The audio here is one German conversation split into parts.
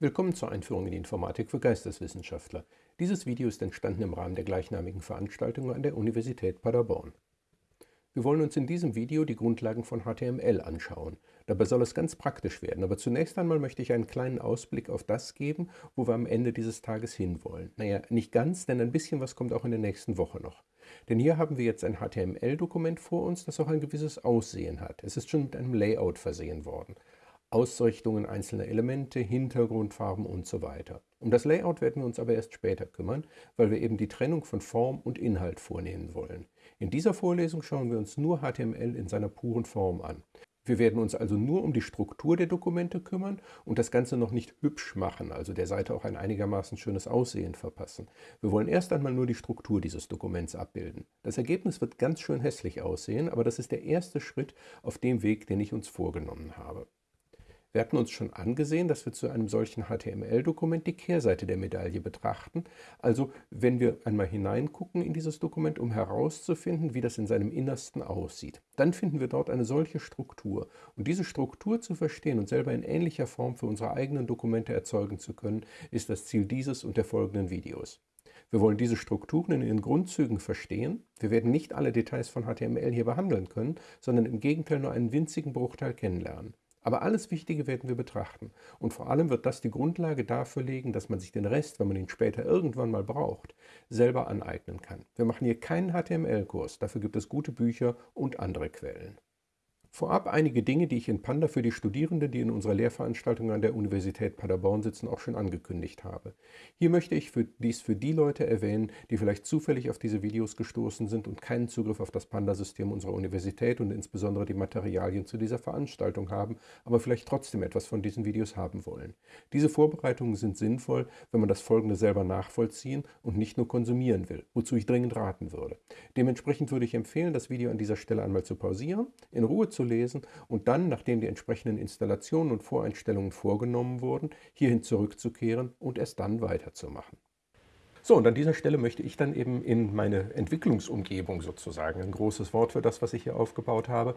Willkommen zur Einführung in die Informatik für Geisteswissenschaftler. Dieses Video ist entstanden im Rahmen der gleichnamigen Veranstaltung an der Universität Paderborn. Wir wollen uns in diesem Video die Grundlagen von HTML anschauen. Dabei soll es ganz praktisch werden, aber zunächst einmal möchte ich einen kleinen Ausblick auf das geben, wo wir am Ende dieses Tages hinwollen. Naja, nicht ganz, denn ein bisschen was kommt auch in der nächsten Woche noch. Denn hier haben wir jetzt ein HTML-Dokument vor uns, das auch ein gewisses Aussehen hat. Es ist schon mit einem Layout versehen worden. Ausrichtungen einzelner Elemente, Hintergrundfarben und so weiter. Um das Layout werden wir uns aber erst später kümmern, weil wir eben die Trennung von Form und Inhalt vornehmen wollen. In dieser Vorlesung schauen wir uns nur HTML in seiner puren Form an. Wir werden uns also nur um die Struktur der Dokumente kümmern und das Ganze noch nicht hübsch machen, also der Seite auch ein einigermaßen schönes Aussehen verpassen. Wir wollen erst einmal nur die Struktur dieses Dokuments abbilden. Das Ergebnis wird ganz schön hässlich aussehen, aber das ist der erste Schritt auf dem Weg, den ich uns vorgenommen habe. Wir hatten uns schon angesehen, dass wir zu einem solchen HTML-Dokument die Kehrseite der Medaille betrachten. Also wenn wir einmal hineingucken in dieses Dokument, um herauszufinden, wie das in seinem Innersten aussieht. Dann finden wir dort eine solche Struktur. Und diese Struktur zu verstehen und selber in ähnlicher Form für unsere eigenen Dokumente erzeugen zu können, ist das Ziel dieses und der folgenden Videos. Wir wollen diese Strukturen in ihren Grundzügen verstehen. Wir werden nicht alle Details von HTML hier behandeln können, sondern im Gegenteil nur einen winzigen Bruchteil kennenlernen. Aber alles Wichtige werden wir betrachten. Und vor allem wird das die Grundlage dafür legen, dass man sich den Rest, wenn man ihn später irgendwann mal braucht, selber aneignen kann. Wir machen hier keinen HTML-Kurs, dafür gibt es gute Bücher und andere Quellen. Vorab einige Dinge, die ich in Panda für die Studierenden, die in unserer Lehrveranstaltung an der Universität Paderborn sitzen, auch schon angekündigt habe. Hier möchte ich für dies für die Leute erwähnen, die vielleicht zufällig auf diese Videos gestoßen sind und keinen Zugriff auf das Panda-System unserer Universität und insbesondere die Materialien zu dieser Veranstaltung haben, aber vielleicht trotzdem etwas von diesen Videos haben wollen. Diese Vorbereitungen sind sinnvoll, wenn man das Folgende selber nachvollziehen und nicht nur konsumieren will, wozu ich dringend raten würde. Dementsprechend würde ich empfehlen, das Video an dieser Stelle einmal zu pausieren, in Ruhe zu lesen und dann, nachdem die entsprechenden Installationen und Voreinstellungen vorgenommen wurden, hierhin zurückzukehren und erst dann weiterzumachen. So, und an dieser Stelle möchte ich dann eben in meine Entwicklungsumgebung sozusagen, ein großes Wort für das, was ich hier aufgebaut habe,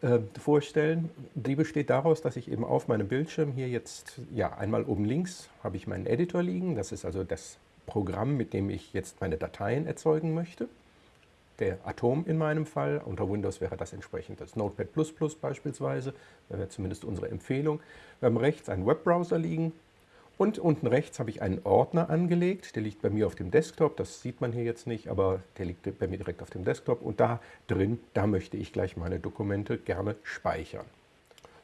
äh, vorstellen. Die besteht daraus, dass ich eben auf meinem Bildschirm hier jetzt, ja, einmal oben links habe ich meinen Editor liegen. Das ist also das Programm, mit dem ich jetzt meine Dateien erzeugen möchte der Atom in meinem Fall. Unter Windows wäre das entsprechend das Notepad++ beispielsweise, wäre zumindest unsere Empfehlung. Wir haben rechts einen Webbrowser liegen und unten rechts habe ich einen Ordner angelegt. Der liegt bei mir auf dem Desktop, das sieht man hier jetzt nicht, aber der liegt bei mir direkt auf dem Desktop. Und da drin, da möchte ich gleich meine Dokumente gerne speichern.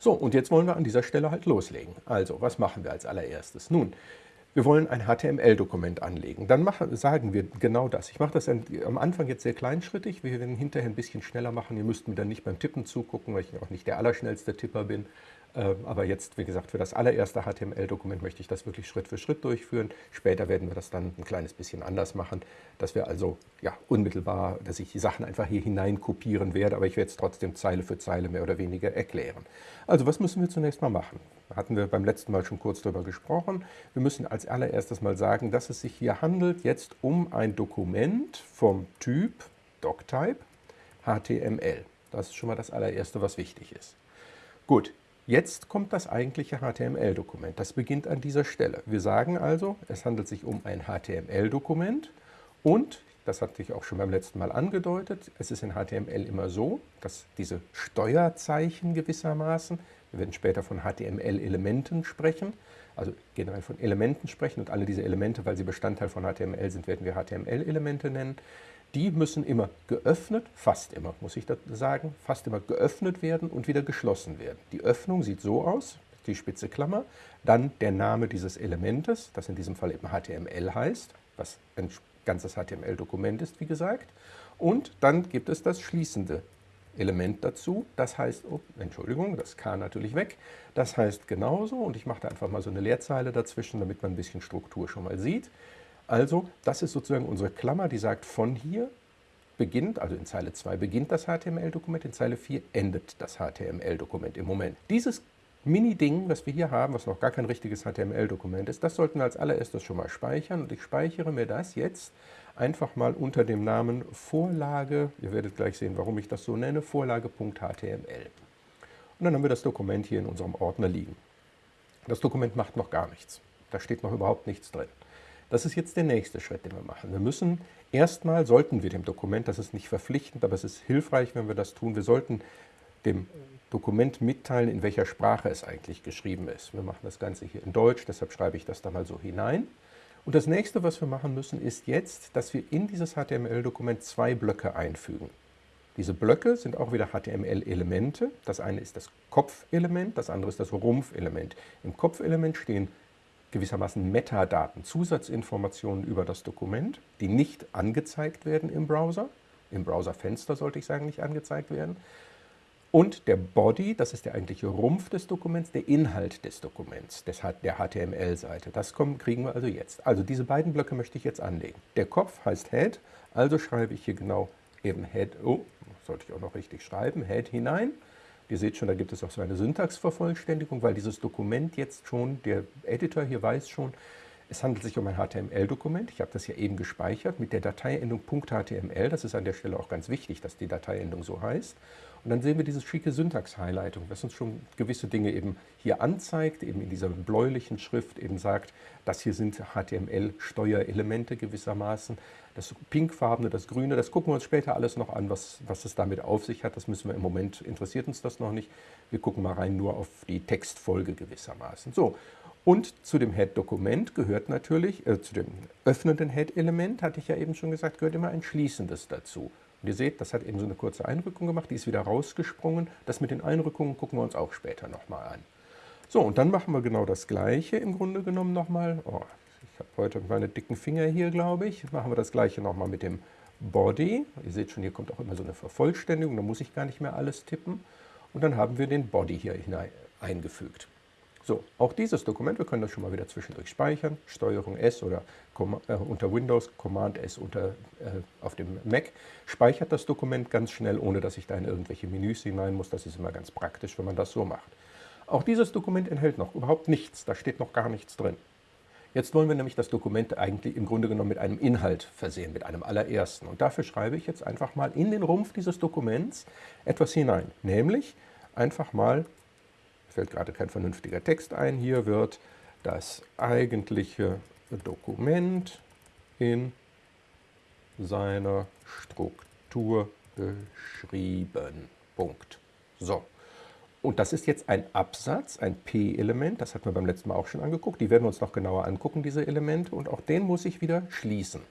So, und jetzt wollen wir an dieser Stelle halt loslegen. Also, was machen wir als allererstes? Nun, wir wollen ein HTML-Dokument anlegen. Dann machen, sagen wir genau das. Ich mache das am Anfang jetzt sehr kleinschrittig. Wir werden hinterher ein bisschen schneller machen. Ihr müsst mir dann nicht beim Tippen zugucken, weil ich auch nicht der allerschnellste Tipper bin. Ähm, aber jetzt, wie gesagt, für das allererste HTML-Dokument möchte ich das wirklich Schritt für Schritt durchführen. Später werden wir das dann ein kleines bisschen anders machen, dass wir also ja, unmittelbar, dass ich die Sachen einfach hier hinein kopieren werde, aber ich werde es trotzdem Zeile für Zeile mehr oder weniger erklären. Also was müssen wir zunächst mal machen? Hatten wir beim letzten Mal schon kurz darüber gesprochen. Wir müssen als allererstes mal sagen, dass es sich hier handelt jetzt um ein Dokument vom Typ Doctype HTML. Das ist schon mal das allererste, was wichtig ist. Gut, Jetzt kommt das eigentliche HTML-Dokument. Das beginnt an dieser Stelle. Wir sagen also, es handelt sich um ein HTML-Dokument und, das hatte ich auch schon beim letzten Mal angedeutet, es ist in HTML immer so, dass diese Steuerzeichen gewissermaßen, wir werden später von HTML-Elementen sprechen, also generell von Elementen sprechen und alle diese Elemente, weil sie Bestandteil von HTML sind, werden wir HTML-Elemente nennen die müssen immer geöffnet, fast immer, muss ich sagen, fast immer geöffnet werden und wieder geschlossen werden. Die Öffnung sieht so aus, die spitze Klammer, dann der Name dieses Elementes, das in diesem Fall eben HTML heißt, was ein ganzes HTML-Dokument ist, wie gesagt, und dann gibt es das schließende Element dazu, das heißt, oh, Entschuldigung, das K natürlich weg, das heißt genauso und ich mache da einfach mal so eine Leerzeile dazwischen, damit man ein bisschen Struktur schon mal sieht. Also das ist sozusagen unsere Klammer, die sagt, von hier beginnt, also in Zeile 2 beginnt das HTML-Dokument, in Zeile 4 endet das HTML-Dokument im Moment. Dieses Mini-Ding, was wir hier haben, was noch gar kein richtiges HTML-Dokument ist, das sollten wir als allererstes schon mal speichern und ich speichere mir das jetzt einfach mal unter dem Namen Vorlage, ihr werdet gleich sehen, warum ich das so nenne, Vorlage.html. Und dann haben wir das Dokument hier in unserem Ordner liegen. Das Dokument macht noch gar nichts. Da steht noch überhaupt nichts drin. Das ist jetzt der nächste Schritt, den wir machen. Wir müssen erstmal, sollten wir dem Dokument, das ist nicht verpflichtend, aber es ist hilfreich, wenn wir das tun, wir sollten dem Dokument mitteilen, in welcher Sprache es eigentlich geschrieben ist. Wir machen das Ganze hier in Deutsch, deshalb schreibe ich das da mal so hinein. Und das nächste, was wir machen müssen, ist jetzt, dass wir in dieses HTML-Dokument zwei Blöcke einfügen. Diese Blöcke sind auch wieder HTML-Elemente. Das eine ist das Kopfelement, das andere ist das Rumpfelement. Im Kopfelement stehen gewissermaßen Metadaten, Zusatzinformationen über das Dokument, die nicht angezeigt werden im Browser. Im Browserfenster sollte ich sagen, nicht angezeigt werden. Und der Body, das ist der eigentliche Rumpf des Dokuments, der Inhalt des Dokuments, des, der HTML-Seite. Das kommen, kriegen wir also jetzt. Also diese beiden Blöcke möchte ich jetzt anlegen. Der Kopf heißt Head, also schreibe ich hier genau eben Head, oh, sollte ich auch noch richtig schreiben, Head hinein. Ihr seht schon, da gibt es auch so eine Syntaxvervollständigung, weil dieses Dokument jetzt schon, der Editor hier weiß schon, es handelt sich um ein HTML-Dokument. Ich habe das hier eben gespeichert mit der Dateiendung .html. Das ist an der Stelle auch ganz wichtig, dass die Dateiendung so heißt. Und dann sehen wir diese schicke Syntax-Highlightung, das uns schon gewisse Dinge eben hier anzeigt, eben in dieser bläulichen Schrift eben sagt, das hier sind HTML-Steuerelemente gewissermaßen. Das pinkfarbene, das grüne, das gucken wir uns später alles noch an, was, was es damit auf sich hat. Das müssen wir im Moment, interessiert uns das noch nicht. Wir gucken mal rein nur auf die Textfolge gewissermaßen. So, und zu dem Head-Dokument gehört natürlich, äh, zu dem öffnenden Head-Element, hatte ich ja eben schon gesagt, gehört immer ein schließendes dazu. Und ihr seht, das hat eben so eine kurze Einrückung gemacht, die ist wieder rausgesprungen. Das mit den Einrückungen gucken wir uns auch später nochmal an. So, und dann machen wir genau das Gleiche im Grunde genommen nochmal. Oh, ich habe heute meine dicken Finger hier, glaube ich. Machen wir das Gleiche nochmal mit dem Body. Ihr seht schon, hier kommt auch immer so eine Vervollständigung, da muss ich gar nicht mehr alles tippen. Und dann haben wir den Body hier hinein eingefügt. So, auch dieses Dokument, wir können das schon mal wieder zwischendurch speichern, Steuerung S oder äh, unter Windows, Command S unter, äh, auf dem Mac, speichert das Dokument ganz schnell, ohne dass ich da in irgendwelche Menüs hinein muss. Das ist immer ganz praktisch, wenn man das so macht. Auch dieses Dokument enthält noch überhaupt nichts, da steht noch gar nichts drin. Jetzt wollen wir nämlich das Dokument eigentlich im Grunde genommen mit einem Inhalt versehen, mit einem allerersten. Und dafür schreibe ich jetzt einfach mal in den Rumpf dieses Dokuments etwas hinein, nämlich einfach mal fällt gerade kein vernünftiger Text ein. Hier wird das eigentliche Dokument in seiner Struktur beschrieben. Punkt. So. Und das ist jetzt ein Absatz, ein P-Element, das hatten wir beim letzten Mal auch schon angeguckt. Die werden wir uns noch genauer angucken, diese Elemente. Und auch den muss ich wieder schließen.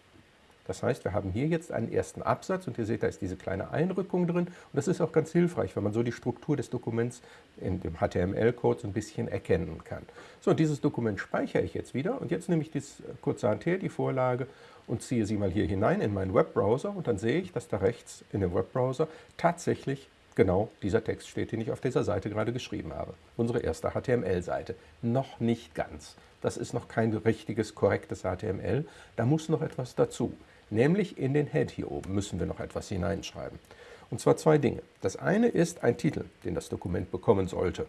Das heißt, wir haben hier jetzt einen ersten Absatz und ihr seht, da ist diese kleine Einrückung drin. Und das ist auch ganz hilfreich, weil man so die Struktur des Dokuments in dem HTML-Code so ein bisschen erkennen kann. So, dieses Dokument speichere ich jetzt wieder. Und jetzt nehme ich das kurzerhand her, die Vorlage, und ziehe sie mal hier hinein in meinen Webbrowser. Und dann sehe ich, dass da rechts in dem Webbrowser tatsächlich genau dieser Text steht, den ich auf dieser Seite gerade geschrieben habe. Unsere erste HTML-Seite. Noch nicht ganz. Das ist noch kein richtiges, korrektes HTML. Da muss noch etwas dazu. Nämlich in den Head hier oben müssen wir noch etwas hineinschreiben. Und zwar zwei Dinge. Das eine ist ein Titel, den das Dokument bekommen sollte.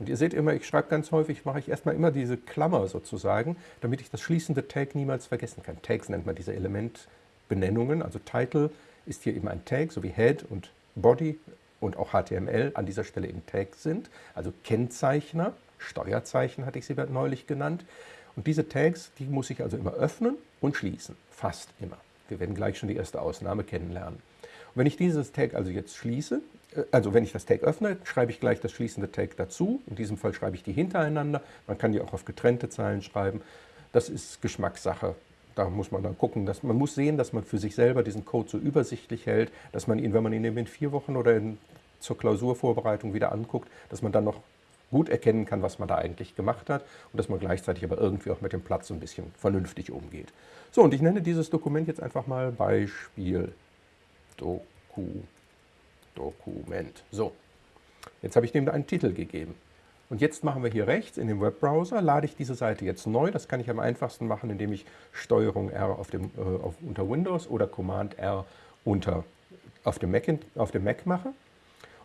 Und ihr seht immer, ich schreibe ganz häufig, mache ich erstmal immer diese Klammer sozusagen, damit ich das schließende Tag niemals vergessen kann. Tags nennt man diese Elementbenennungen, also Title ist hier eben ein Tag, so wie Head und Body und auch HTML an dieser Stelle eben Tags sind, also Kennzeichner, Steuerzeichen hatte ich sie neulich genannt. Und diese Tags, die muss ich also immer öffnen und schließen, fast immer. Wir werden gleich schon die erste Ausnahme kennenlernen. Und wenn ich dieses Tag also jetzt schließe, äh, also wenn ich das Tag öffne, schreibe ich gleich das schließende Tag dazu. In diesem Fall schreibe ich die hintereinander. Man kann die auch auf getrennte Zeilen schreiben. Das ist Geschmackssache. Da muss man dann gucken, dass man muss sehen, dass man für sich selber diesen Code so übersichtlich hält, dass man ihn, wenn man ihn in vier Wochen oder in, zur Klausurvorbereitung wieder anguckt, dass man dann noch gut erkennen kann, was man da eigentlich gemacht hat und dass man gleichzeitig aber irgendwie auch mit dem Platz so ein bisschen vernünftig umgeht. So, und ich nenne dieses Dokument jetzt einfach mal Beispiel Doku, Dokument. So, jetzt habe ich dem einen Titel gegeben. Und jetzt machen wir hier rechts in dem Webbrowser, lade ich diese Seite jetzt neu. Das kann ich am einfachsten machen, indem ich STRG R auf dem, äh, auf, unter Windows oder Command R unter, auf, dem Mac, auf dem Mac mache.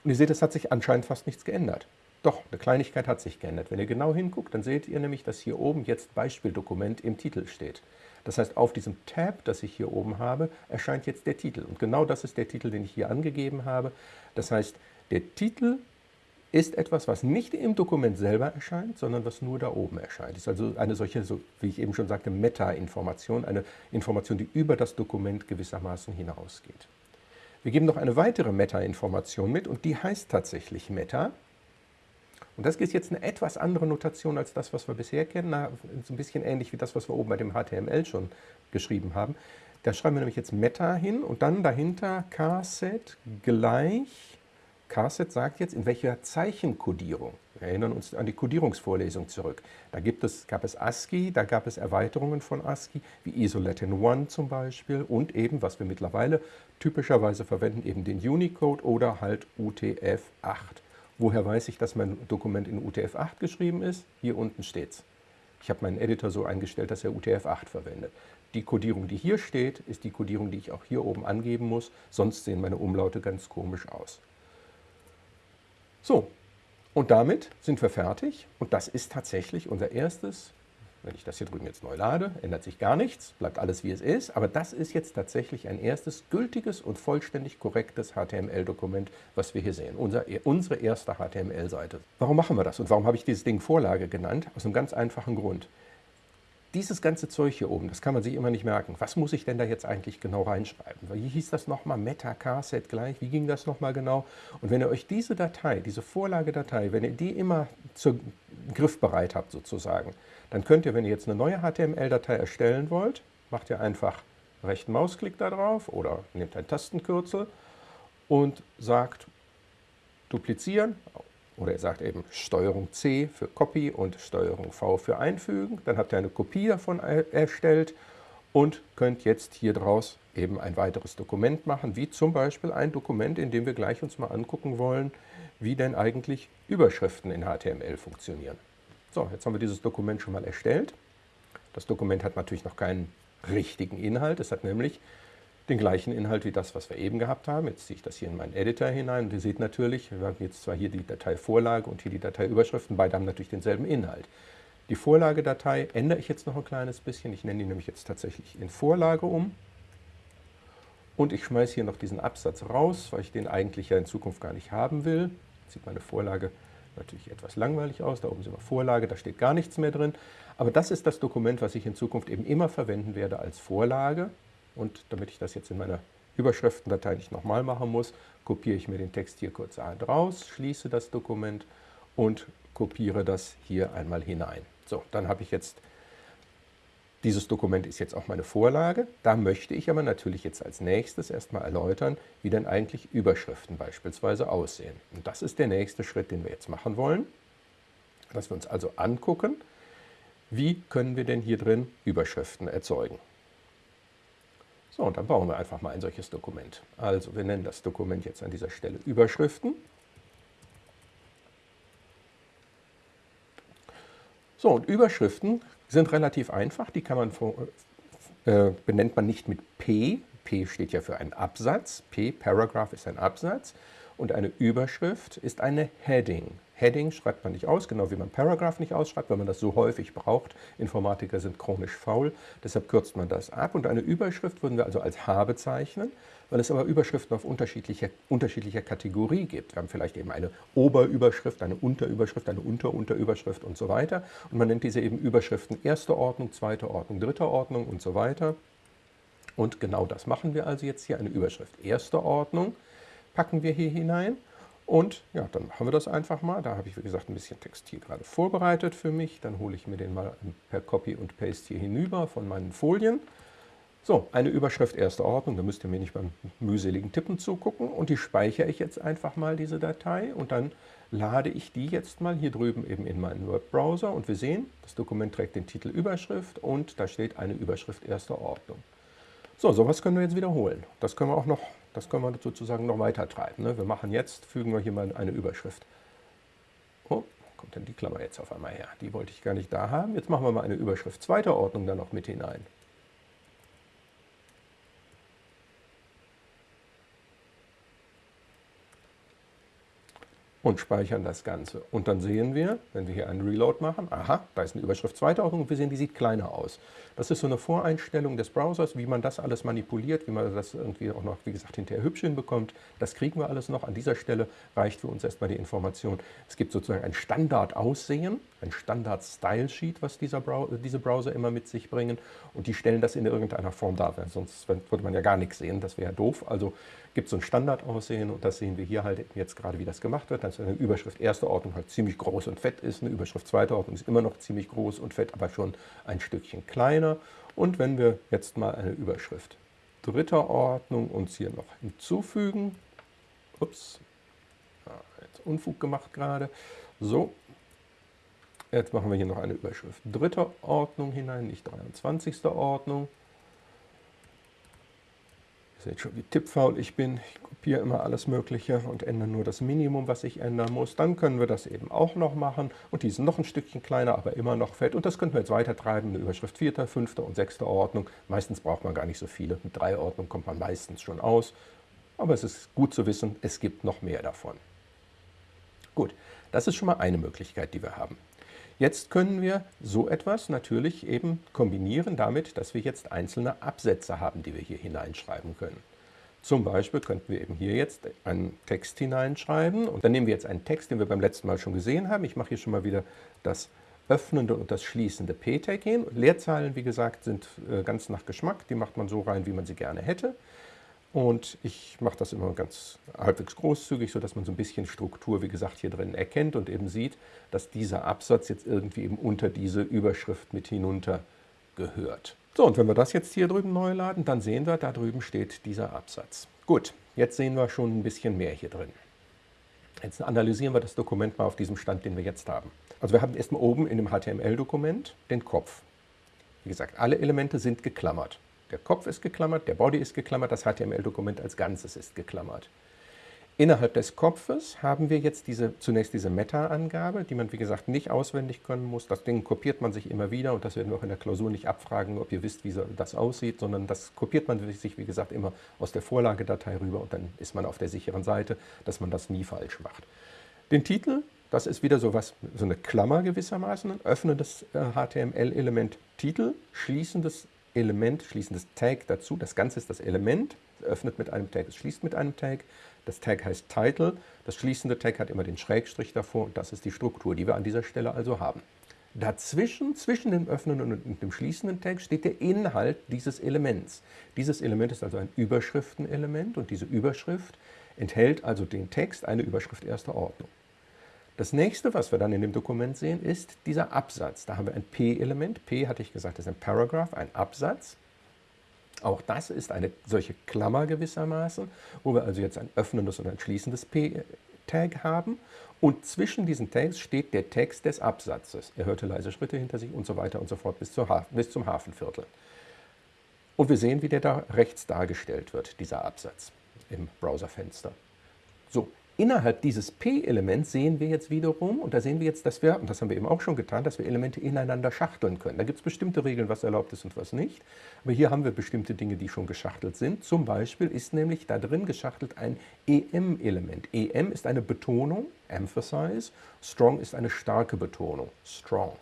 Und ihr seht, es hat sich anscheinend fast nichts geändert. Doch, eine Kleinigkeit hat sich geändert. Wenn ihr genau hinguckt, dann seht ihr nämlich, dass hier oben jetzt Beispieldokument im Titel steht. Das heißt, auf diesem Tab, das ich hier oben habe, erscheint jetzt der Titel. Und genau das ist der Titel, den ich hier angegeben habe. Das heißt, der Titel ist etwas, was nicht im Dokument selber erscheint, sondern was nur da oben erscheint. Es ist also eine solche, so wie ich eben schon sagte, Meta-Information, eine Information, die über das Dokument gewissermaßen hinausgeht. Wir geben noch eine weitere Meta-Information mit und die heißt tatsächlich Meta. Und das ist jetzt eine etwas andere Notation als das, was wir bisher kennen. Na, so ein bisschen ähnlich wie das, was wir oben bei dem HTML schon geschrieben haben. Da schreiben wir nämlich jetzt Meta hin und dann dahinter Kset gleich Carset sagt jetzt, in welcher Zeichenkodierung. Wir erinnern uns an die Kodierungsvorlesung zurück. Da gibt es, gab es ASCII, da gab es Erweiterungen von ASCII, wie ISOLATIN 1 zum Beispiel und eben, was wir mittlerweile typischerweise verwenden, eben den Unicode oder halt UTF-8. Woher weiß ich, dass mein Dokument in UTF-8 geschrieben ist? Hier unten steht es. Ich habe meinen Editor so eingestellt, dass er UTF-8 verwendet. Die Kodierung, die hier steht, ist die Kodierung, die ich auch hier oben angeben muss, sonst sehen meine Umlaute ganz komisch aus. So, und damit sind wir fertig und das ist tatsächlich unser erstes, wenn ich das hier drüben jetzt neu lade, ändert sich gar nichts, bleibt alles wie es ist, aber das ist jetzt tatsächlich ein erstes gültiges und vollständig korrektes HTML-Dokument, was wir hier sehen, unser, unsere erste HTML-Seite. Warum machen wir das und warum habe ich dieses Ding Vorlage genannt? Aus einem ganz einfachen Grund dieses ganze Zeug hier oben, das kann man sich immer nicht merken. Was muss ich denn da jetzt eigentlich genau reinschreiben? Wie hieß das nochmal? Meta-Carset gleich? Wie ging das nochmal genau? Und wenn ihr euch diese Datei, diese Vorlagedatei, wenn ihr die immer zur griffbereit habt sozusagen, dann könnt ihr, wenn ihr jetzt eine neue HTML-Datei erstellen wollt, macht ihr einfach rechten Mausklick da drauf oder nehmt ein Tastenkürzel und sagt duplizieren, oder ihr sagt eben Steuerung C für Copy und Steuerung V für Einfügen. Dann habt ihr eine Kopie davon erstellt und könnt jetzt hier draus eben ein weiteres Dokument machen, wie zum Beispiel ein Dokument, in dem wir gleich uns mal angucken wollen, wie denn eigentlich Überschriften in HTML funktionieren. So, jetzt haben wir dieses Dokument schon mal erstellt. Das Dokument hat natürlich noch keinen richtigen Inhalt. Es hat nämlich den gleichen Inhalt wie das, was wir eben gehabt haben. Jetzt ziehe ich das hier in meinen Editor hinein und ihr seht natürlich, wir haben jetzt zwar hier die Dateivorlage und hier die Dateiüberschriften, beide haben natürlich denselben Inhalt. Die Vorlagedatei ändere ich jetzt noch ein kleines bisschen. Ich nenne die nämlich jetzt tatsächlich in Vorlage um. Und ich schmeiße hier noch diesen Absatz raus, weil ich den eigentlich ja in Zukunft gar nicht haben will. Jetzt sieht meine Vorlage natürlich etwas langweilig aus. Da oben sind wir Vorlage, da steht gar nichts mehr drin. Aber das ist das Dokument, was ich in Zukunft eben immer verwenden werde als Vorlage. Und damit ich das jetzt in meiner Überschriftendatei nicht nochmal machen muss, kopiere ich mir den Text hier kurz raus, schließe das Dokument und kopiere das hier einmal hinein. So, dann habe ich jetzt, dieses Dokument ist jetzt auch meine Vorlage. Da möchte ich aber natürlich jetzt als nächstes erstmal erläutern, wie denn eigentlich Überschriften beispielsweise aussehen. Und das ist der nächste Schritt, den wir jetzt machen wollen, dass wir uns also angucken, wie können wir denn hier drin Überschriften erzeugen. So, und dann bauen wir einfach mal ein solches Dokument. Also wir nennen das Dokument jetzt an dieser Stelle Überschriften. So, und Überschriften sind relativ einfach. Die kann man äh, benennt man nicht mit P. P steht ja für einen Absatz. P, Paragraph, ist ein Absatz. Und eine Überschrift ist eine Heading. Heading schreibt man nicht aus, genau wie man Paragraph nicht ausschreibt, weil man das so häufig braucht. Informatiker sind chronisch faul, deshalb kürzt man das ab. Und eine Überschrift würden wir also als H bezeichnen, weil es aber Überschriften auf unterschiedlicher, unterschiedlicher Kategorie gibt. Wir haben vielleicht eben eine Oberüberschrift, eine Unterüberschrift, eine Unterunterüberschrift und so weiter. Und man nennt diese eben Überschriften erste Ordnung, zweite Ordnung, dritte Ordnung und so weiter. Und genau das machen wir also jetzt hier, eine Überschrift erste Ordnung packen wir hier hinein. Und ja, dann machen wir das einfach mal. Da habe ich, wie gesagt, ein bisschen Text hier gerade vorbereitet für mich. Dann hole ich mir den mal per Copy und Paste hier hinüber von meinen Folien. So, eine Überschrift erster Ordnung, da müsst ihr mir nicht beim mühseligen Tippen zugucken. Und die speichere ich jetzt einfach mal, diese Datei. Und dann lade ich die jetzt mal hier drüben eben in meinen Word-Browser. Und wir sehen, das Dokument trägt den Titel Überschrift und da steht eine Überschrift erster Ordnung. So, sowas können wir jetzt wiederholen. Das können wir auch noch das können wir sozusagen noch weiter treiben. Ne? Wir machen jetzt, fügen wir hier mal eine Überschrift. Oh, kommt denn die Klammer jetzt auf einmal her? Die wollte ich gar nicht da haben. Jetzt machen wir mal eine Überschrift zweiter Ordnung dann noch mit hinein. Und speichern das Ganze. Und dann sehen wir, wenn wir hier einen Reload machen, aha, da ist eine Überschrift zweiter Ordnung und wir sehen, die sieht kleiner aus. Das ist so eine Voreinstellung des Browsers, wie man das alles manipuliert, wie man das irgendwie auch noch, wie gesagt, hinterher hübsch hinbekommt. Das kriegen wir alles noch. An dieser Stelle reicht für uns erstmal die Information. Es gibt sozusagen ein Standardaussehen, ein Standard-Style-Sheet, was Browser, diese Browser immer mit sich bringen. Und die stellen das in irgendeiner Form dar, sonst würde man ja gar nichts sehen, das wäre doof. Also gibt es so ein Standardaussehen und das sehen wir hier halt jetzt gerade, wie das gemacht wird. Dass eine Überschrift erster Ordnung halt ziemlich groß und fett ist, eine Überschrift zweiter Ordnung ist immer noch ziemlich groß und fett, aber schon ein Stückchen kleiner. Und wenn wir jetzt mal eine Überschrift dritter Ordnung uns hier noch hinzufügen, ups, jetzt Unfug gemacht gerade, so, jetzt machen wir hier noch eine Überschrift dritter Ordnung hinein, nicht 23. Ordnung, seht schon, wie tippfaul ich bin. Ich kopiere immer alles Mögliche und ändere nur das Minimum, was ich ändern muss. Dann können wir das eben auch noch machen. Und die sind noch ein Stückchen kleiner, aber immer noch fett. Und das könnten wir jetzt weiter treiben. Eine Überschrift vierter, fünfter und sechster Ordnung. Meistens braucht man gar nicht so viele. Mit drei Ordnungen kommt man meistens schon aus. Aber es ist gut zu wissen, es gibt noch mehr davon. Gut, das ist schon mal eine Möglichkeit, die wir haben. Jetzt können wir so etwas natürlich eben kombinieren damit, dass wir jetzt einzelne Absätze haben, die wir hier hineinschreiben können. Zum Beispiel könnten wir eben hier jetzt einen Text hineinschreiben und dann nehmen wir jetzt einen Text, den wir beim letzten Mal schon gesehen haben. Ich mache hier schon mal wieder das öffnende und das schließende P-Tag hin. Leerzeilen, wie gesagt, sind äh, ganz nach Geschmack. Die macht man so rein, wie man sie gerne hätte. Und ich mache das immer ganz halbwegs großzügig, sodass man so ein bisschen Struktur, wie gesagt, hier drin erkennt und eben sieht, dass dieser Absatz jetzt irgendwie eben unter diese Überschrift mit hinunter gehört. So, und wenn wir das jetzt hier drüben neu laden, dann sehen wir, da drüben steht dieser Absatz. Gut, jetzt sehen wir schon ein bisschen mehr hier drin. Jetzt analysieren wir das Dokument mal auf diesem Stand, den wir jetzt haben. Also wir haben erstmal oben in dem HTML-Dokument den Kopf. Wie gesagt, alle Elemente sind geklammert. Der Kopf ist geklammert, der Body ist geklammert, das HTML-Dokument als Ganzes ist geklammert. Innerhalb des Kopfes haben wir jetzt diese, zunächst diese Meta-Angabe, die man wie gesagt nicht auswendig können muss. Das Ding kopiert man sich immer wieder und das werden wir auch in der Klausur nicht abfragen, ob ihr wisst, wie das aussieht, sondern das kopiert man sich wie gesagt immer aus der Vorlagedatei rüber und dann ist man auf der sicheren Seite, dass man das nie falsch macht. Den Titel, das ist wieder so, was, so eine Klammer gewissermaßen, öffnendes HTML-Element Titel, schließendes Element, schließendes Tag dazu. Das Ganze ist das Element, es öffnet mit einem Tag, es schließt mit einem Tag. Das Tag heißt Title, das schließende Tag hat immer den Schrägstrich davor und das ist die Struktur, die wir an dieser Stelle also haben. Dazwischen, zwischen dem öffnenden und dem schließenden Tag, steht der Inhalt dieses Elements. Dieses Element ist also ein Überschriftenelement und diese Überschrift enthält also den Text, eine Überschrift erster Ordnung. Das nächste, was wir dann in dem Dokument sehen, ist dieser Absatz. Da haben wir ein P-Element. P, hatte ich gesagt, ist ein Paragraph, ein Absatz. Auch das ist eine solche Klammer gewissermaßen, wo wir also jetzt ein öffnendes und ein schließendes P-Tag haben. Und zwischen diesen Tags steht der Text des Absatzes. Er hörte leise Schritte hinter sich und so weiter und so fort bis, bis zum Hafenviertel. Und wir sehen, wie der da rechts dargestellt wird, dieser Absatz im Browserfenster. So, Innerhalb dieses P-Elements sehen wir jetzt wiederum, und da sehen wir jetzt, dass wir, und das haben wir eben auch schon getan, dass wir Elemente ineinander schachteln können. Da gibt es bestimmte Regeln, was erlaubt ist und was nicht. Aber hier haben wir bestimmte Dinge, die schon geschachtelt sind. Zum Beispiel ist nämlich da drin geschachtelt ein EM-Element. EM ist eine Betonung, Emphasize. Strong ist eine starke Betonung, Strong.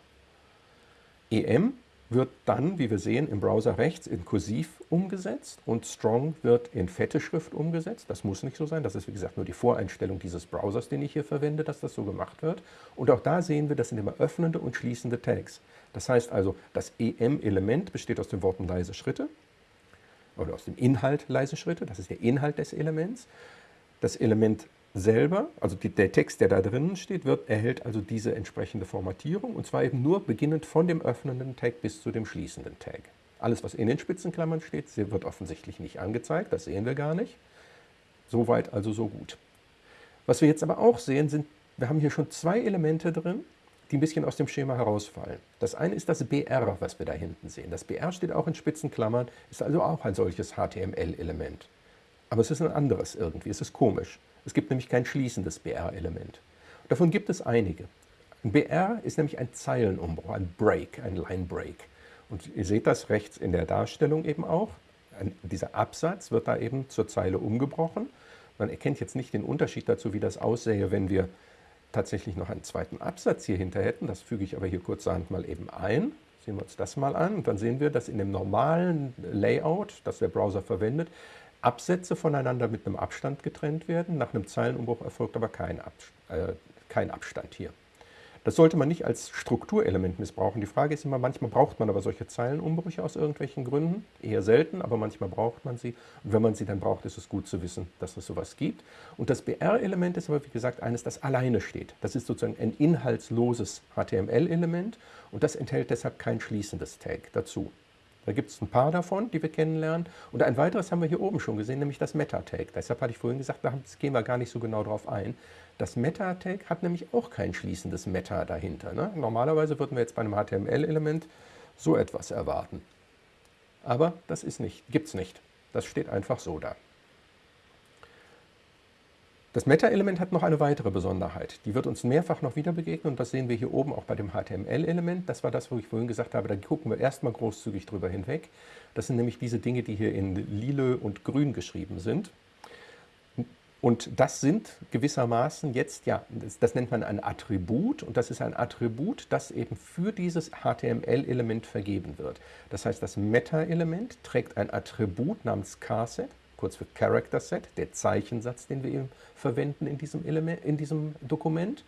EM wird dann, wie wir sehen, im Browser rechts in Kursiv umgesetzt und Strong wird in fette Schrift umgesetzt. Das muss nicht so sein. Das ist, wie gesagt, nur die Voreinstellung dieses Browsers, den ich hier verwende, dass das so gemacht wird. Und auch da sehen wir, das sind immer öffnende und schließende Tags. Das heißt also, das EM-Element besteht aus den Worten leise Schritte oder aus dem Inhalt leise Schritte. Das ist der Inhalt des Elements. Das Element selber, also die, der Text, der da drinnen steht, wird, erhält also diese entsprechende Formatierung und zwar eben nur beginnend von dem öffnenden Tag bis zu dem schließenden Tag. Alles, was in den Spitzenklammern steht, wird offensichtlich nicht angezeigt, das sehen wir gar nicht. Soweit also so gut. Was wir jetzt aber auch sehen, sind, wir haben hier schon zwei Elemente drin, die ein bisschen aus dem Schema herausfallen. Das eine ist das BR, was wir da hinten sehen. Das BR steht auch in Spitzenklammern, ist also auch ein solches HTML-Element. Aber es ist ein anderes irgendwie, es ist komisch. Es gibt nämlich kein schließendes BR-Element. Davon gibt es einige. Ein BR ist nämlich ein Zeilenumbruch, ein Break, ein Line Break. Und ihr seht das rechts in der Darstellung eben auch. Ein, dieser Absatz wird da eben zur Zeile umgebrochen. Man erkennt jetzt nicht den Unterschied dazu, wie das aussähe, wenn wir tatsächlich noch einen zweiten Absatz hier hinter hätten, das füge ich aber hier kurzerhand mal eben ein, sehen wir uns das mal an und dann sehen wir, dass in dem normalen Layout, das der Browser verwendet, Absätze voneinander mit einem Abstand getrennt werden. Nach einem Zeilenumbruch erfolgt aber kein, Abstand, äh, kein Abstand hier. Das sollte man nicht als Strukturelement missbrauchen. Die Frage ist immer, manchmal braucht man aber solche Zeilenumbrüche aus irgendwelchen Gründen. Eher selten, aber manchmal braucht man sie. Und wenn man sie dann braucht, ist es gut zu wissen, dass es sowas gibt. Und das BR-Element ist aber, wie gesagt, eines, das alleine steht. Das ist sozusagen ein inhaltsloses HTML-Element und das enthält deshalb kein schließendes Tag dazu. Da gibt es ein paar davon, die wir kennenlernen. Und ein weiteres haben wir hier oben schon gesehen, nämlich das Meta-Tag. Deshalb hatte ich vorhin gesagt, da gehen wir gar nicht so genau drauf ein. Das Meta-Tag hat nämlich auch kein schließendes Meta dahinter. Ne? Normalerweise würden wir jetzt bei einem HTML-Element so etwas erwarten. Aber das nicht, gibt es nicht. Das steht einfach so da. Das Meta-Element hat noch eine weitere Besonderheit. Die wird uns mehrfach noch wieder begegnen und das sehen wir hier oben auch bei dem HTML-Element. Das war das, wo ich vorhin gesagt habe, da gucken wir erstmal großzügig drüber hinweg. Das sind nämlich diese Dinge, die hier in lila und grün geschrieben sind. Und das sind gewissermaßen jetzt, ja, das, das, nennt man ein Attribut und das ist ein Attribut, das eben für dieses HTML-Element vergeben wird. Das heißt, das Meta-Element trägt ein Attribut namens Charset kurz für Character Set, der Zeichensatz, den wir eben verwenden in diesem, Element, in diesem Dokument.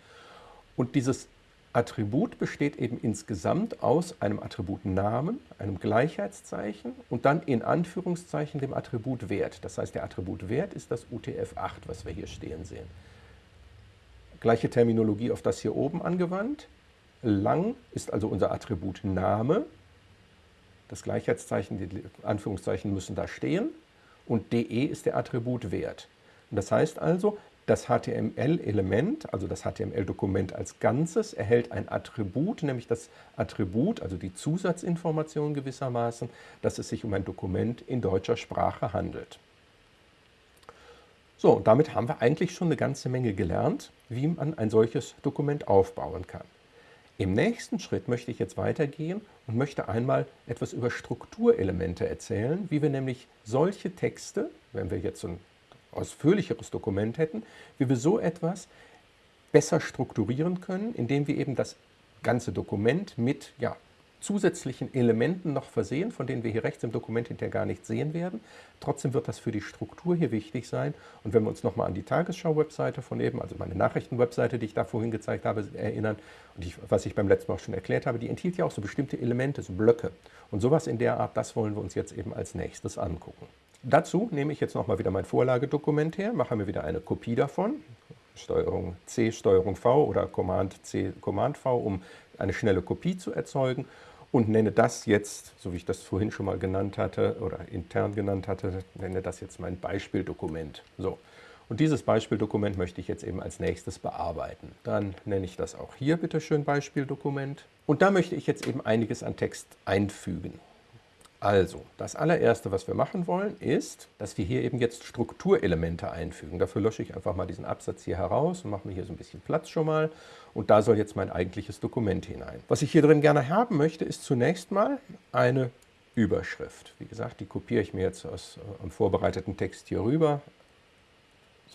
Und dieses Attribut besteht eben insgesamt aus einem Attribut Namen, einem Gleichheitszeichen und dann in Anführungszeichen dem Attribut Wert. Das heißt, der Attribut Wert ist das UTF-8, was wir hier stehen sehen. Gleiche Terminologie auf das hier oben angewandt. Lang ist also unser Attribut Name. Das Gleichheitszeichen, die Anführungszeichen müssen da stehen und de ist der Attributwert. Das heißt also, das HTML-Element, also das HTML-Dokument als Ganzes, erhält ein Attribut, nämlich das Attribut, also die Zusatzinformation gewissermaßen, dass es sich um ein Dokument in deutscher Sprache handelt. So, und damit haben wir eigentlich schon eine ganze Menge gelernt, wie man ein solches Dokument aufbauen kann. Im nächsten Schritt möchte ich jetzt weitergehen und möchte einmal etwas über Strukturelemente erzählen, wie wir nämlich solche Texte, wenn wir jetzt ein ausführlicheres Dokument hätten, wie wir so etwas besser strukturieren können, indem wir eben das ganze Dokument mit ja, zusätzlichen Elementen noch versehen, von denen wir hier rechts im Dokument hinterher gar nicht sehen werden. Trotzdem wird das für die Struktur hier wichtig sein. Und wenn wir uns nochmal an die Tagesschau-Webseite von eben, also meine Nachrichten-Webseite, die ich da vorhin gezeigt habe, erinnern, und ich, was ich beim letzten Mal auch schon erklärt habe, die enthielt ja auch so bestimmte Elemente, so Blöcke. Und sowas in der Art, das wollen wir uns jetzt eben als nächstes angucken. Dazu nehme ich jetzt nochmal wieder mein Vorlagedokument her, mache mir wieder eine Kopie davon, Steuerung C, Steuerung V oder Command C, Command V, um eine schnelle Kopie zu erzeugen und nenne das jetzt, so wie ich das vorhin schon mal genannt hatte oder intern genannt hatte, nenne das jetzt mein Beispieldokument. So. Und dieses Beispieldokument möchte ich jetzt eben als nächstes bearbeiten. Dann nenne ich das auch hier bitte schön Beispieldokument. Und da möchte ich jetzt eben einiges an Text einfügen. Also, das allererste, was wir machen wollen, ist, dass wir hier eben jetzt Strukturelemente einfügen. Dafür lösche ich einfach mal diesen Absatz hier heraus und mache mir hier so ein bisschen Platz schon mal. Und da soll jetzt mein eigentliches Dokument hinein. Was ich hier drin gerne haben möchte, ist zunächst mal eine Überschrift. Wie gesagt, die kopiere ich mir jetzt aus einem äh, vorbereiteten Text hier rüber.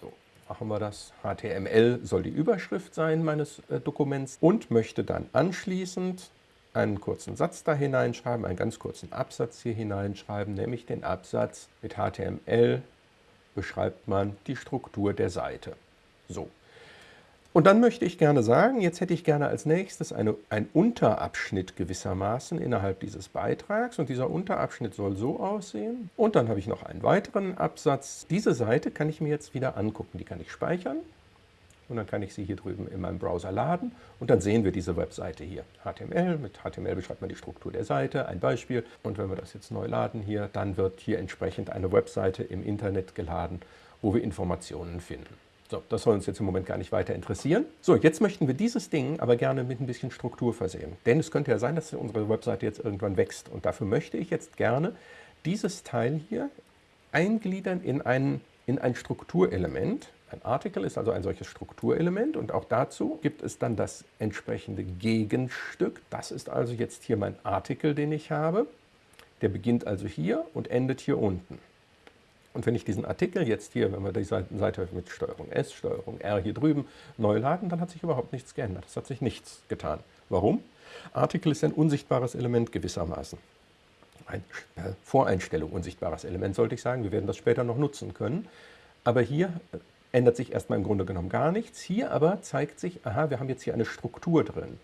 So, machen wir das. HTML soll die Überschrift sein meines äh, Dokuments und möchte dann anschließend einen kurzen Satz da hineinschreiben, einen ganz kurzen Absatz hier hineinschreiben, nämlich den Absatz mit HTML beschreibt man die Struktur der Seite. So. Und dann möchte ich gerne sagen, jetzt hätte ich gerne als nächstes eine, einen Unterabschnitt gewissermaßen innerhalb dieses Beitrags und dieser Unterabschnitt soll so aussehen. Und dann habe ich noch einen weiteren Absatz. Diese Seite kann ich mir jetzt wieder angucken, die kann ich speichern und dann kann ich sie hier drüben in meinem Browser laden und dann sehen wir diese Webseite hier. HTML, mit HTML beschreibt man die Struktur der Seite, ein Beispiel. Und wenn wir das jetzt neu laden hier, dann wird hier entsprechend eine Webseite im Internet geladen, wo wir Informationen finden. So, das soll uns jetzt im Moment gar nicht weiter interessieren. So, jetzt möchten wir dieses Ding aber gerne mit ein bisschen Struktur versehen. Denn es könnte ja sein, dass unsere Webseite jetzt irgendwann wächst. Und dafür möchte ich jetzt gerne dieses Teil hier eingliedern in ein, in ein Strukturelement, ein Artikel ist also ein solches Strukturelement und auch dazu gibt es dann das entsprechende Gegenstück. Das ist also jetzt hier mein Artikel, den ich habe. Der beginnt also hier und endet hier unten. Und wenn ich diesen Artikel jetzt hier, wenn wir die Seite mit Steuerung S, Steuerung R hier drüben neu laden, dann hat sich überhaupt nichts geändert. Es hat sich nichts getan. Warum? Artikel ist ein unsichtbares Element gewissermaßen. Ein äh, Voreinstellung, unsichtbares Element sollte ich sagen. Wir werden das später noch nutzen können. Aber hier äh, ändert sich erstmal im Grunde genommen gar nichts. Hier aber zeigt sich, aha, wir haben jetzt hier eine Struktur drin.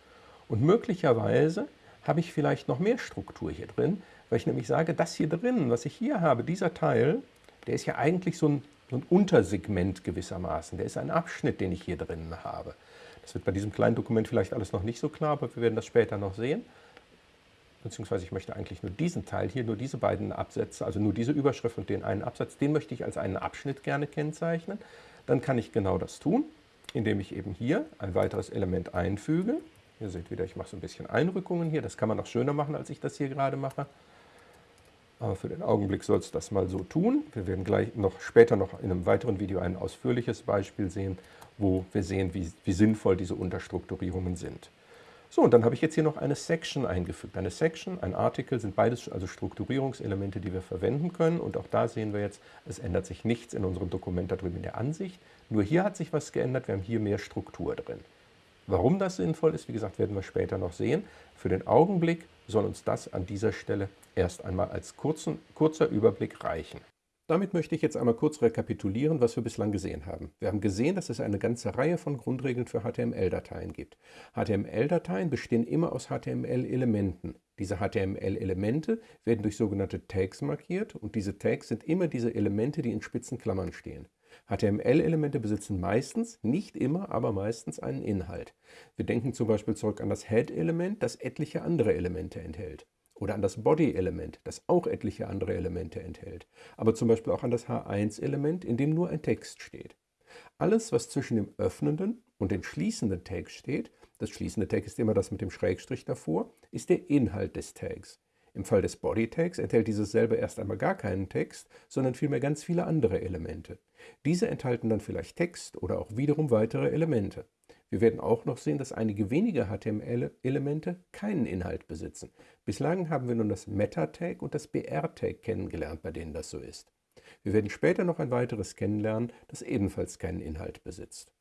Und möglicherweise habe ich vielleicht noch mehr Struktur hier drin, weil ich nämlich sage, das hier drin, was ich hier habe, dieser Teil, der ist ja eigentlich so ein, so ein Untersegment gewissermaßen. Der ist ein Abschnitt, den ich hier drin habe. Das wird bei diesem kleinen Dokument vielleicht alles noch nicht so klar, aber wir werden das später noch sehen. Beziehungsweise ich möchte eigentlich nur diesen Teil hier, nur diese beiden Absätze, also nur diese Überschrift und den einen Absatz, den möchte ich als einen Abschnitt gerne kennzeichnen. Dann kann ich genau das tun, indem ich eben hier ein weiteres Element einfüge. Ihr seht wieder, ich mache so ein bisschen Einrückungen hier. Das kann man noch schöner machen, als ich das hier gerade mache. Aber für den Augenblick soll es das mal so tun. Wir werden gleich noch später noch in einem weiteren Video ein ausführliches Beispiel sehen, wo wir sehen, wie, wie sinnvoll diese Unterstrukturierungen sind. So, und dann habe ich jetzt hier noch eine Section eingefügt. Eine Section, ein Artikel sind beides also Strukturierungselemente, die wir verwenden können. Und auch da sehen wir jetzt, es ändert sich nichts in unserem Dokument da drüben in der Ansicht. Nur hier hat sich was geändert, wir haben hier mehr Struktur drin. Warum das sinnvoll ist, wie gesagt, werden wir später noch sehen. Für den Augenblick soll uns das an dieser Stelle erst einmal als kurzen, kurzer Überblick reichen. Damit möchte ich jetzt einmal kurz rekapitulieren, was wir bislang gesehen haben. Wir haben gesehen, dass es eine ganze Reihe von Grundregeln für HTML-Dateien gibt. HTML-Dateien bestehen immer aus HTML-Elementen. Diese HTML-Elemente werden durch sogenannte Tags markiert und diese Tags sind immer diese Elemente, die in spitzen Klammern stehen. HTML-Elemente besitzen meistens, nicht immer, aber meistens einen Inhalt. Wir denken zum Beispiel zurück an das Head-Element, das etliche andere Elemente enthält oder an das Body-Element, das auch etliche andere Elemente enthält, aber zum Beispiel auch an das H1-Element, in dem nur ein Text steht. Alles, was zwischen dem öffnenden und dem schließenden Tag steht, das schließende Tag ist immer das mit dem Schrägstrich davor, ist der Inhalt des Tags. Im Fall des Body-Tags enthält dieses selber erst einmal gar keinen Text, sondern vielmehr ganz viele andere Elemente. Diese enthalten dann vielleicht Text oder auch wiederum weitere Elemente. Wir werden auch noch sehen, dass einige wenige HTML-Elemente keinen Inhalt besitzen. Bislang haben wir nun das Meta-Tag und das BR-Tag kennengelernt, bei denen das so ist. Wir werden später noch ein weiteres kennenlernen, das ebenfalls keinen Inhalt besitzt.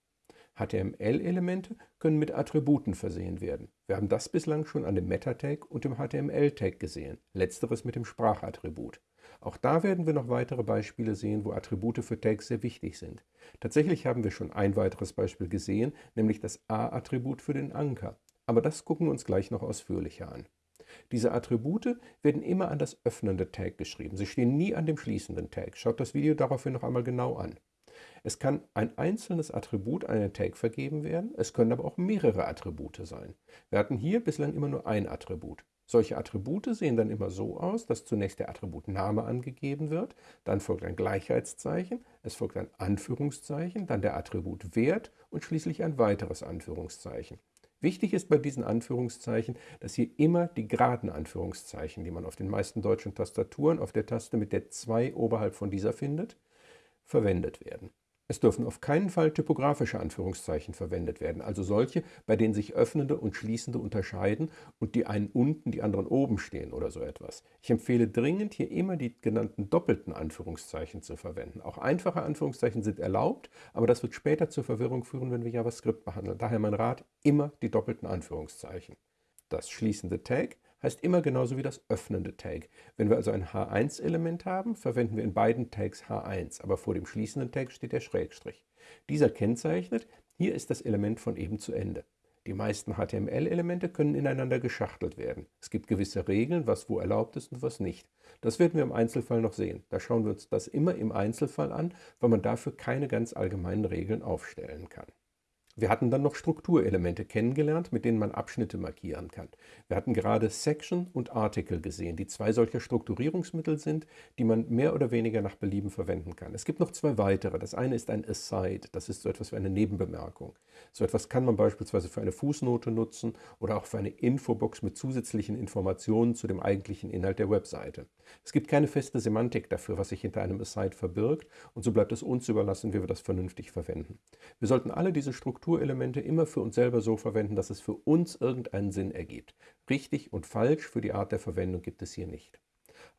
HTML-Elemente können mit Attributen versehen werden. Wir haben das bislang schon an dem Meta-Tag und dem HTML-Tag gesehen, letzteres mit dem Sprachattribut. Auch da werden wir noch weitere Beispiele sehen, wo Attribute für Tags sehr wichtig sind. Tatsächlich haben wir schon ein weiteres Beispiel gesehen, nämlich das A-Attribut für den Anker. Aber das gucken wir uns gleich noch ausführlicher an. Diese Attribute werden immer an das öffnende Tag geschrieben. Sie stehen nie an dem schließenden Tag. Schaut das Video daraufhin noch einmal genau an. Es kann ein einzelnes Attribut an einen Tag vergeben werden, es können aber auch mehrere Attribute sein. Wir hatten hier bislang immer nur ein Attribut. Solche Attribute sehen dann immer so aus, dass zunächst der Attributname angegeben wird, dann folgt ein Gleichheitszeichen, es folgt ein Anführungszeichen, dann der Attributwert und schließlich ein weiteres Anführungszeichen. Wichtig ist bei diesen Anführungszeichen, dass hier immer die geraden Anführungszeichen, die man auf den meisten deutschen Tastaturen auf der Taste mit der 2 oberhalb von dieser findet, verwendet werden. Es dürfen auf keinen Fall typografische Anführungszeichen verwendet werden, also solche, bei denen sich öffnende und schließende unterscheiden und die einen unten, die anderen oben stehen oder so etwas. Ich empfehle dringend, hier immer die genannten doppelten Anführungszeichen zu verwenden. Auch einfache Anführungszeichen sind erlaubt, aber das wird später zur Verwirrung führen, wenn wir JavaScript behandeln. Daher mein Rat, immer die doppelten Anführungszeichen. Das schließende Tag heißt immer genauso wie das öffnende Tag. Wenn wir also ein H1-Element haben, verwenden wir in beiden Tags H1, aber vor dem schließenden Tag steht der Schrägstrich. Dieser kennzeichnet, hier ist das Element von eben zu Ende. Die meisten HTML-Elemente können ineinander geschachtelt werden. Es gibt gewisse Regeln, was wo erlaubt ist und was nicht. Das werden wir im Einzelfall noch sehen. Da schauen wir uns das immer im Einzelfall an, weil man dafür keine ganz allgemeinen Regeln aufstellen kann. Wir hatten dann noch Strukturelemente kennengelernt, mit denen man Abschnitte markieren kann. Wir hatten gerade Section und Article gesehen, die zwei solcher Strukturierungsmittel sind, die man mehr oder weniger nach Belieben verwenden kann. Es gibt noch zwei weitere. Das eine ist ein Aside, das ist so etwas wie eine Nebenbemerkung. So etwas kann man beispielsweise für eine Fußnote nutzen oder auch für eine Infobox mit zusätzlichen Informationen zu dem eigentlichen Inhalt der Webseite. Es gibt keine feste Semantik dafür, was sich hinter einem Aside verbirgt und so bleibt es uns überlassen, wie wir das vernünftig verwenden. Wir sollten alle diese Strukturelemente immer für uns selber so verwenden, dass es für uns irgendeinen Sinn ergibt. Richtig und falsch für die Art der Verwendung gibt es hier nicht.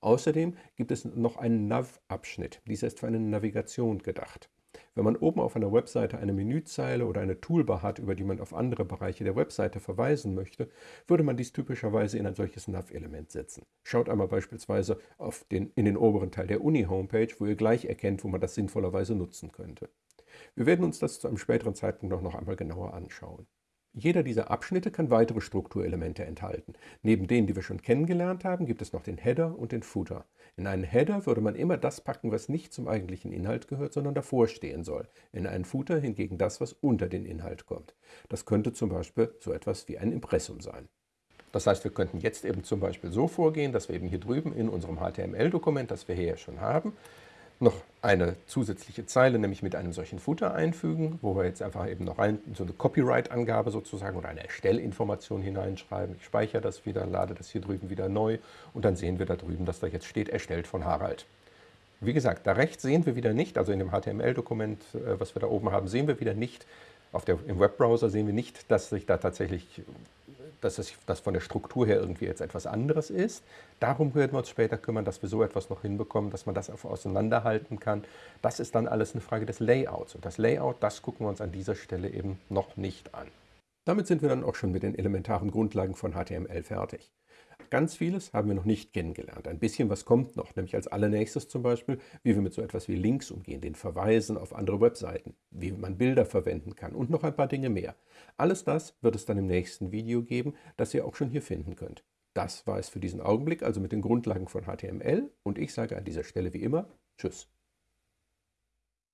Außerdem gibt es noch einen Nav-Abschnitt. Dieser ist für eine Navigation gedacht. Wenn man oben auf einer Webseite eine Menüzeile oder eine Toolbar hat, über die man auf andere Bereiche der Webseite verweisen möchte, würde man dies typischerweise in ein solches Nav-Element setzen. Schaut einmal beispielsweise auf den, in den oberen Teil der Uni-Homepage, wo ihr gleich erkennt, wo man das sinnvollerweise nutzen könnte. Wir werden uns das zu einem späteren Zeitpunkt noch einmal genauer anschauen. Jeder dieser Abschnitte kann weitere Strukturelemente enthalten. Neben denen, die wir schon kennengelernt haben, gibt es noch den Header und den Footer. In einen Header würde man immer das packen, was nicht zum eigentlichen Inhalt gehört, sondern davor stehen soll. In einen Footer hingegen das, was unter den Inhalt kommt. Das könnte zum Beispiel so etwas wie ein Impressum sein. Das heißt, wir könnten jetzt eben zum Beispiel so vorgehen, dass wir eben hier drüben in unserem HTML-Dokument, das wir hier ja schon haben, noch eine zusätzliche Zeile, nämlich mit einem solchen Footer einfügen, wo wir jetzt einfach eben noch rein, so eine Copyright-Angabe sozusagen oder eine Erstellinformation hineinschreiben. Ich speichere das wieder, lade das hier drüben wieder neu und dann sehen wir da drüben, dass da jetzt steht, erstellt von Harald. Wie gesagt, da rechts sehen wir wieder nicht, also in dem HTML-Dokument, äh, was wir da oben haben, sehen wir wieder nicht, auf der, im Webbrowser sehen wir nicht, dass sich da tatsächlich dass das, von der Struktur her irgendwie jetzt etwas anderes ist. Darum werden wir uns später kümmern, dass wir so etwas noch hinbekommen, dass man das auseinanderhalten kann. Das ist dann alles eine Frage des Layouts. Und das Layout, das gucken wir uns an dieser Stelle eben noch nicht an. Damit sind wir dann auch schon mit den elementaren Grundlagen von HTML fertig. Ganz vieles haben wir noch nicht kennengelernt. Ein bisschen was kommt noch, nämlich als allernächstes zum Beispiel, wie wir mit so etwas wie Links umgehen, den Verweisen auf andere Webseiten, wie man Bilder verwenden kann und noch ein paar Dinge mehr. Alles das wird es dann im nächsten Video geben, das ihr auch schon hier finden könnt. Das war es für diesen Augenblick, also mit den Grundlagen von HTML und ich sage an dieser Stelle wie immer Tschüss.